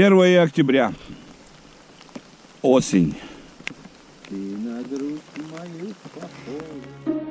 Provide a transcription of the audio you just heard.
1 октября. Осень. Ты на грудь мою похож.